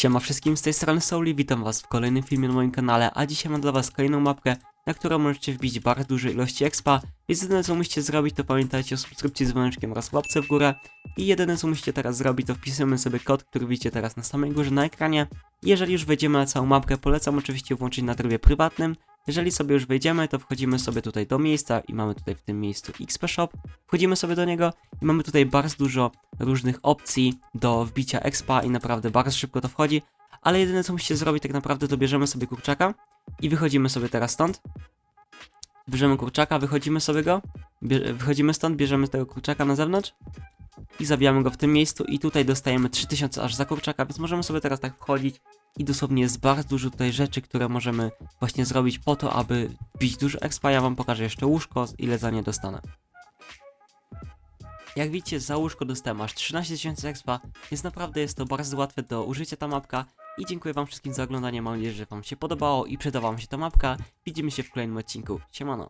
Siema wszystkim, z tej strony Souli, witam was w kolejnym filmie na moim kanale, a dzisiaj mam dla was kolejną mapkę, na którą możecie wbić bardzo duże ilości expa, więc jedyne co musicie zrobić to pamiętajcie o subskrypcji z dzwoneczkiem oraz łapce w górę i jedyne co musicie teraz zrobić to wpisujemy sobie kod, który widzicie teraz na samej górze na ekranie. Jeżeli już wejdziemy na całą mapkę, polecam oczywiście włączyć na trybie prywatnym, jeżeli sobie już wejdziemy, to wchodzimy sobie tutaj do miejsca i mamy tutaj w tym miejscu XP Shop, wchodzimy sobie do niego i mamy tutaj bardzo dużo różnych opcji do wbicia expa i naprawdę bardzo szybko to wchodzi, ale jedyne co musicie zrobić tak naprawdę to bierzemy sobie kurczaka i wychodzimy sobie teraz stąd. Bierzemy kurczaka, wychodzimy sobie go, wychodzimy stąd, bierzemy tego kurczaka na zewnątrz i zabijamy go w tym miejscu i tutaj dostajemy 3000 aż za kurczaka, więc możemy sobie teraz tak wchodzić i dosłownie jest bardzo dużo tutaj rzeczy, które możemy właśnie zrobić po to, aby bić dużo expa. Ja wam pokażę jeszcze łóżko, ile za nie dostanę. Jak widzicie, za łóżko dostałem aż 13 tysięcy expa, więc naprawdę jest to bardzo łatwe do użycia ta mapka. I dziękuję wam wszystkim za oglądanie, mam nadzieję, że wam się podobało i przyda wam się ta mapka. Widzimy się w kolejnym odcinku. Siemano.